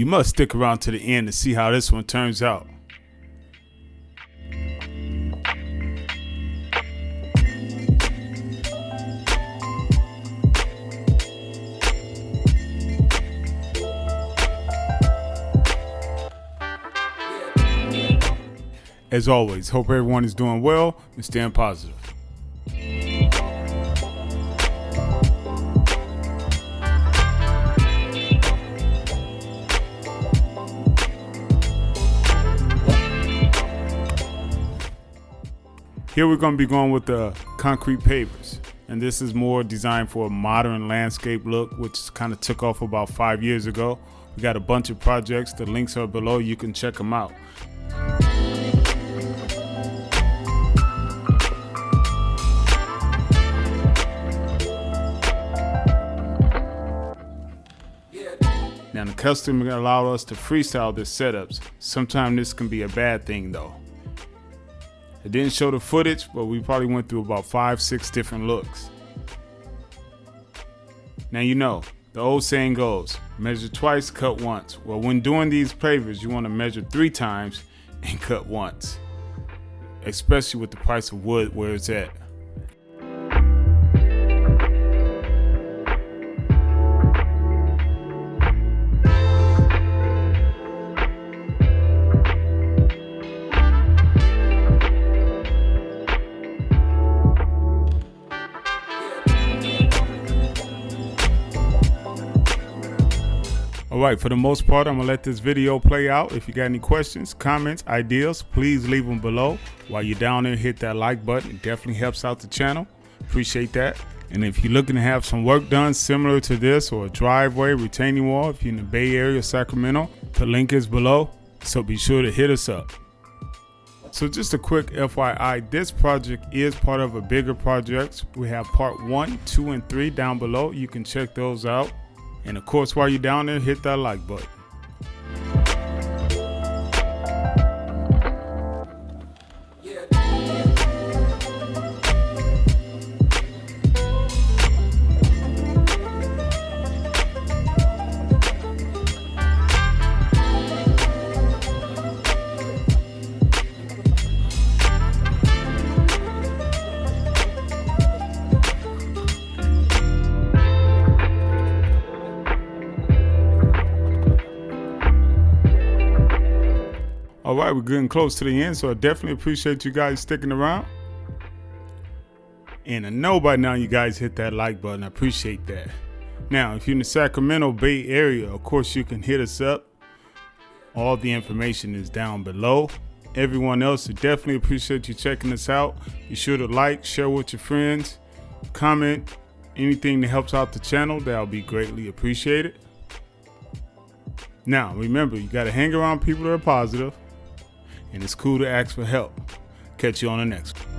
You must stick around to the end to see how this one turns out. As always, hope everyone is doing well and staying positive. Here we're to be going with the concrete pavers. And this is more designed for a modern landscape look, which kind of took off about five years ago. We got a bunch of projects. The links are below. You can check them out. Now the customer allowed us to freestyle their setups. Sometimes this can be a bad thing though. It didn't show the footage, but we probably went through about five, six different looks. Now you know, the old saying goes, measure twice, cut once. Well, when doing these pavers, you want to measure three times and cut once. Especially with the price of wood where it's at. Alright, for the most part, I'm gonna let this video play out. If you got any questions, comments, ideas, please leave them below. While you're down there, hit that like button. It definitely helps out the channel. Appreciate that. And if you're looking to have some work done similar to this or a driveway, retaining wall, if you're in the Bay Area, Sacramento, the link is below. So be sure to hit us up. So just a quick FYI, this project is part of a bigger project. We have part one, two, and three down below. You can check those out. And of course, while you're down there, hit that like button. All right, we're getting close to the end, so I definitely appreciate you guys sticking around. And I know by now you guys hit that like button. I appreciate that. Now, if you're in the Sacramento Bay Area, of course, you can hit us up. All the information is down below. Everyone else, I definitely appreciate you checking us out. Be sure to like, share with your friends, comment, anything that helps out the channel. That'll be greatly appreciated. Now, remember, you got to hang around people that are positive and it's cool to ask for help. Catch you on the next one.